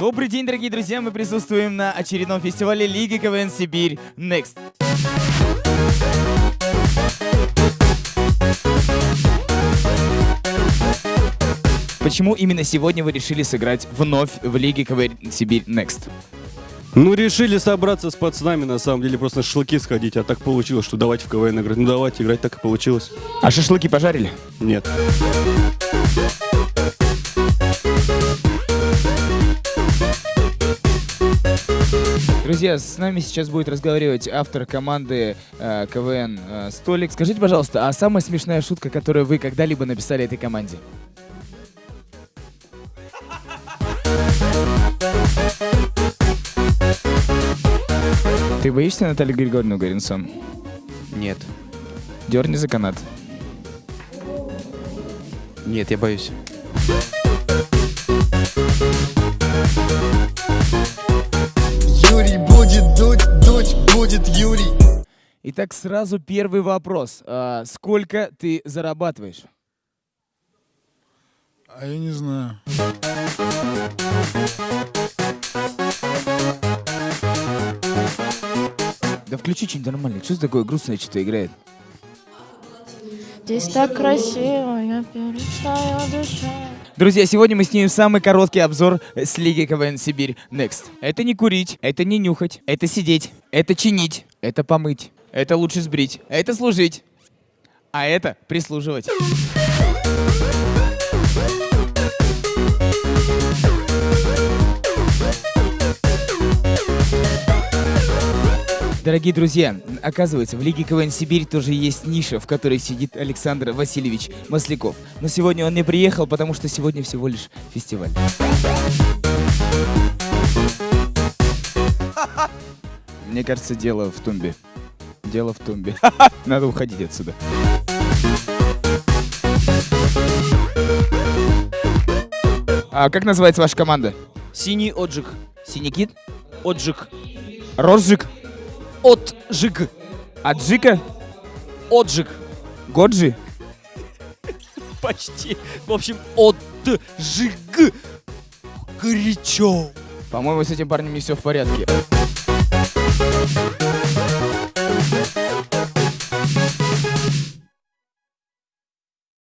Добрый день, дорогие друзья! Мы присутствуем на очередном фестивале Лиги КВН Сибирь Next. Почему именно сегодня вы решили сыграть вновь в Лиге КВН Сибирь Next? Ну, решили собраться с пацанами, на самом деле, просто на шашлыки сходить, а так получилось, что давайте в КВН играть. Ну, давайте играть, так и получилось. А шашлыки пожарили? Нет. Друзья, с нами сейчас будет разговаривать автор команды э, КВН э, Столик. Скажите, пожалуйста, а самая смешная шутка, которую вы когда-либо написали этой команде? Ты боишься Наталью Григорьевну Горинсон? Нет. Дерни за канат. Нет, я боюсь. Юрий будет дуть, дуть будет Юрий. Итак, сразу первый вопрос. А, сколько ты зарабатываешь? А я не знаю. Да включи что-нибудь нормальное. Что за такое грустное что-то играет? Здесь так красиво, я перестаю дышать. Друзья, сегодня мы снимем самый короткий обзор с Лиги КВН Сибирь Next. Это не курить, это не нюхать, это сидеть, это чинить, это помыть, это лучше сбрить, это служить, а это прислуживать. Дорогие друзья, оказывается, в Лиге КВН Сибирь тоже есть ниша, в которой сидит Александр Васильевич Масляков. Но сегодня он не приехал, потому что сегодня всего лишь фестиваль. Мне кажется, дело в тумбе. Дело в тумбе. Надо уходить отсюда. А как называется ваша команда? Синий отжиг. Синий кит? Отжиг. Розжиг? Отжиг. Аджика? Отжиг. Годжи? Почти. В общем, отжиг. Горячо. По-моему, с этим парнем не все в порядке.